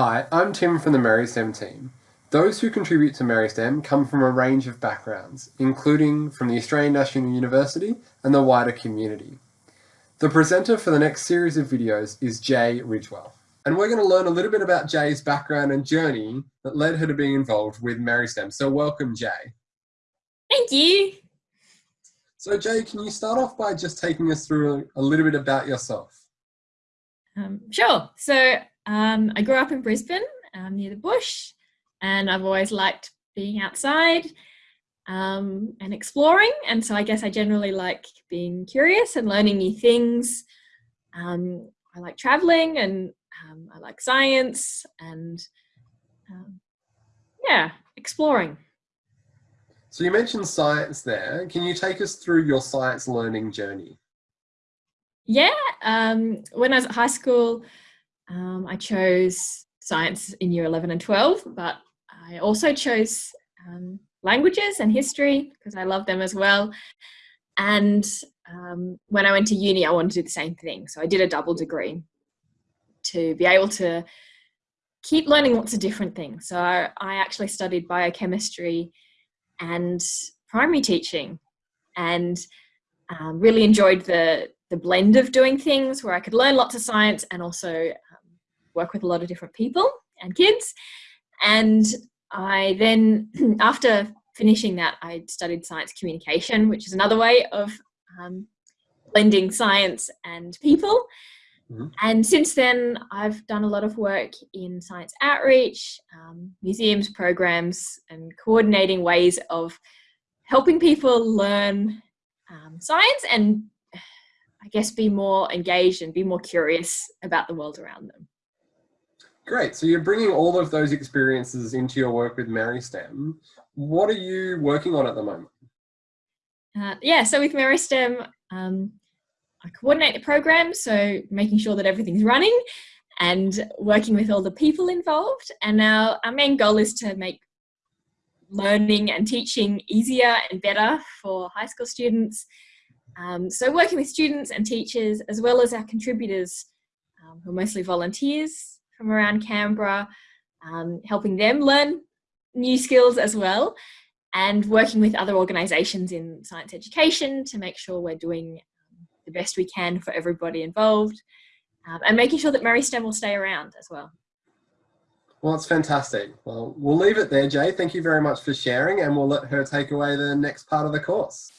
Hi, I'm Tim from the Meristem team. Those who contribute to Meristem come from a range of backgrounds, including from the Australian National University and the wider community. The presenter for the next series of videos is Jay Ridgewell. And we're going to learn a little bit about Jay's background and journey that led her to being involved with Meristem. So welcome, Jay. Thank you. So Jay, can you start off by just taking us through a little bit about yourself? Um, sure. So um, I grew up in Brisbane um, near the bush and I've always liked being outside um, and exploring. And so I guess I generally like being curious and learning new things. Um, I like traveling and um, I like science and um, yeah, exploring. So you mentioned science there. Can you take us through your science learning journey? Yeah, um, when I was at high school, um, I chose science in year 11 and 12, but I also chose um, languages and history because I love them as well. And um, when I went to uni, I wanted to do the same thing. So I did a double degree to be able to keep learning lots of different things. So I, actually studied biochemistry and primary teaching and um, really enjoyed the, the blend of doing things where I could learn lots of science and also work with a lot of different people and kids. And I then, after finishing that, I studied science communication, which is another way of um, blending science and people. Mm -hmm. And since then, I've done a lot of work in science outreach, um, museums, programs, and coordinating ways of helping people learn um, science and I guess be more engaged and be more curious about the world around them. Great. So you're bringing all of those experiences into your work with Meristem. What are you working on at the moment? Uh, yeah, so with Meristem, um, I coordinate the program, so making sure that everything's running and working with all the people involved. And now our main goal is to make learning and teaching easier and better for high school students. Um, so working with students and teachers, as well as our contributors, um, who are mostly volunteers, from around Canberra, um, helping them learn new skills as well, and working with other organisations in science education to make sure we're doing um, the best we can for everybody involved, um, and making sure that Meristem will stay around as well. Well, it's fantastic. Well, we'll leave it there, Jay. Thank you very much for sharing, and we'll let her take away the next part of the course.